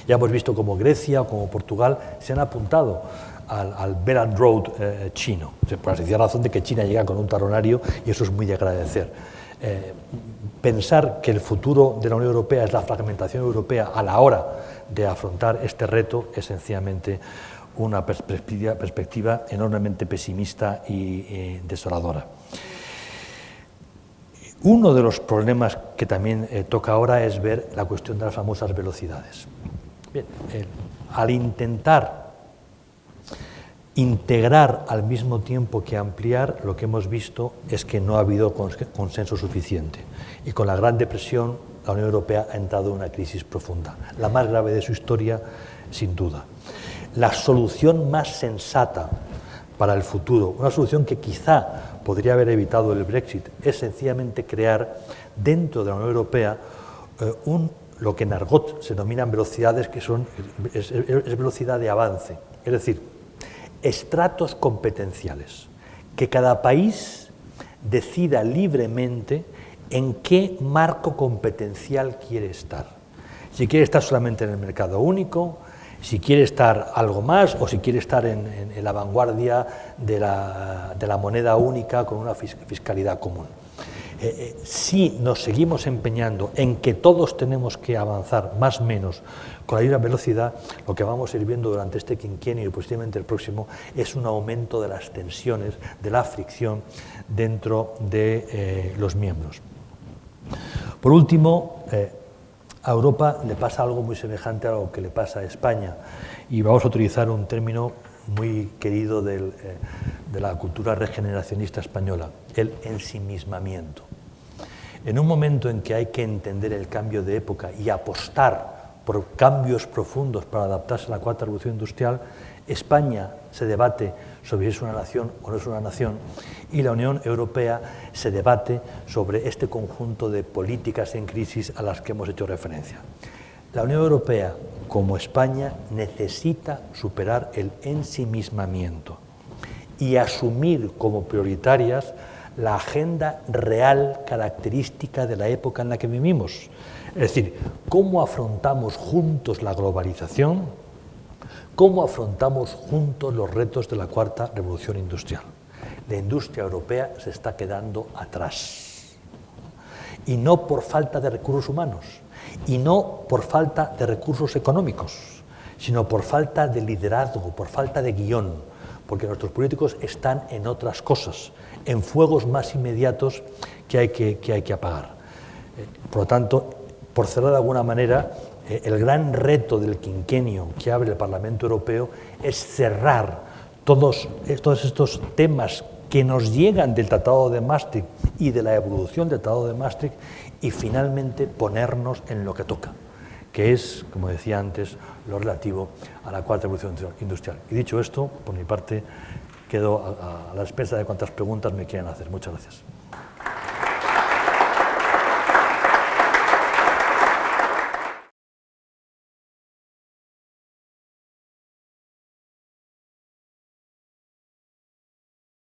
Ya hemos visto como Grecia o como Portugal se han apuntado al, al Belt and Road eh, chino, por la razón de que China llega con un talonario y eso es muy de agradecer. Eh, pensar que el futuro de la Unión Europea es la fragmentación europea a la hora de afrontar este reto es sencillamente una perspectiva, enormemente pesimista y desoladora. Uno de los problemas que también toca ahora es ver la cuestión de las famosas velocidades. Al intentar integrar al mismo tiempo que ampliar, lo que hemos visto es que no ha habido consenso suficiente. Y con la Gran Depresión, la Unión Europea ha entrado en una crisis profunda, la más grave de su historia, sin duda. La solución más sensata para el futuro, una solución que quizá podría haber evitado el Brexit, es sencillamente crear dentro de la Unión Europea eh, un, lo que en argot se denominan velocidades, que son, es velocidad de avance. Es decir, estratos competenciales, que cada país decida libremente en qué marco competencial quiere estar. Si quiere estar solamente en el mercado único, si quiere estar algo más o si quiere estar en, la vanguardia de la, moneda única con una fiscalidad común. Eh, eh, si nos seguimos empeñando en que todos tenemos que avanzar más o menos con la misma velocidad, lo que vamos a ir viendo durante este quinquenio y posiblemente el próximo es un aumento de las tensiones, de la fricción dentro de eh, los miembros. Por último, a Europa le pasa algo muy semejante a lo que le pasa a España y vamos a utilizar un término muy querido de la cultura regeneracionista española, el ensimismamiento. En un momento en que hay que entender el cambio de época y apostar por cambios profundos para adaptarse a la cuarta revolución industrial, España se debate sobre si es una nación o no es una nación y la Unión Europea se debate sobre este conjunto de políticas en crisis a las que hemos hecho referencia. La Unión Europea, como España, necesita superar el ensimismamiento y asumir como prioritarias la agenda real característica de la época en la que vivimos. Es decir, cómo afrontamos juntos la globalización, cómo afrontamos juntos los retos de la cuarta revolución industrial. La industria europea se está quedando atrás. Y no por falta de recursos humanos, y no por falta de recursos económicos, sino por falta de liderazgo, por falta de guion, porque nuestros políticos están en otras cosas, en fuegos más inmediatos que hay que, que, hay que apagar. Eh, por lo tanto, por cerrar de alguna manera, el gran reto del quinquenio que abre el Parlamento Europeo es cerrar todos, eh, todos estos temas que nos llegan del Tratado de Maastricht y de la evolución del Tratado de Maastricht y finalmente ponernos en lo que toca, que es, como decía antes, lo relativo a la cuarta revolución industrial. Y dicho esto, por mi parte, quedo a, la espera de cuántas preguntas me quieran hacer. Muchas gracias.